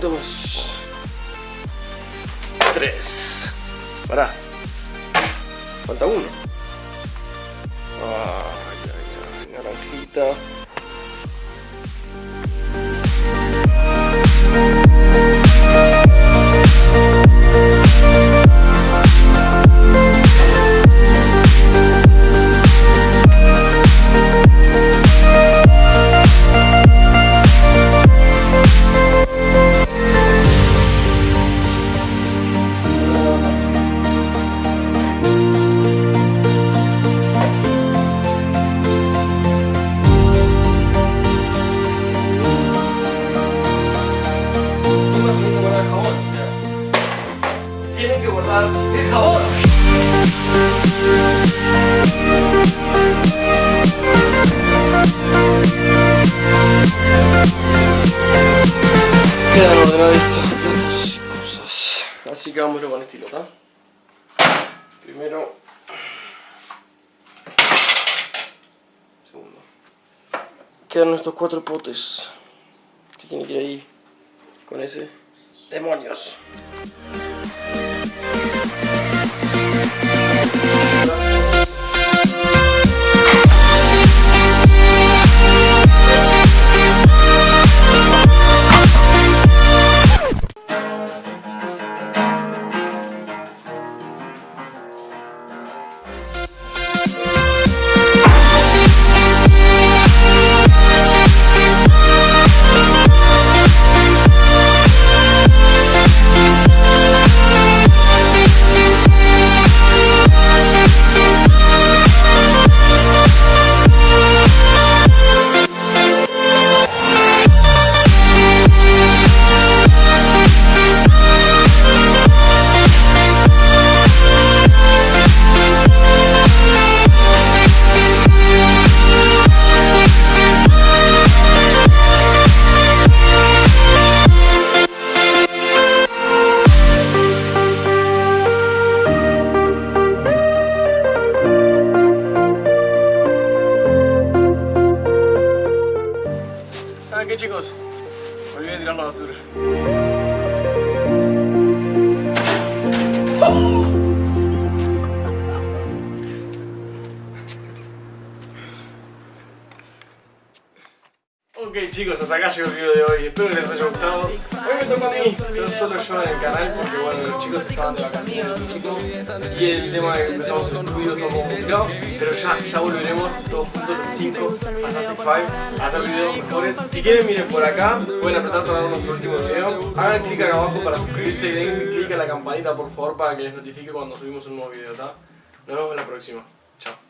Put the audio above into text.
dos, tres. Pará. Falta uno. Ay, ay, ay, naranjita. Guardar el jabón. Quedan ordenaditos platos y cosas. Así que vámonos con estilo, ¿está? Primero. Segundo. Quedan estos cuatro potes. Que tiene que ir ahí. Con ese. ¡Demonios! ¿Saben qué chicos? Olvidé tirar la basura. Ok chicos, hasta acá llegó el video de hoy, espero que les haya gustado. Hoy me toca a mí ser solo yo en el canal porque bueno, los chicos estaban de vacaciones y el tema de que empezamos el estudio como complicado, pero ya, ya volveremos todos juntos los 5 Fantastic Five a hacer videos mejores. Si quieren miren por acá, pueden apretar para dar nuestro último video. Hagan clic acá abajo para suscribirse y den clic a la campanita por favor para que les notifique cuando subimos un nuevo video, ¿está? Nos vemos en la próxima. Chao.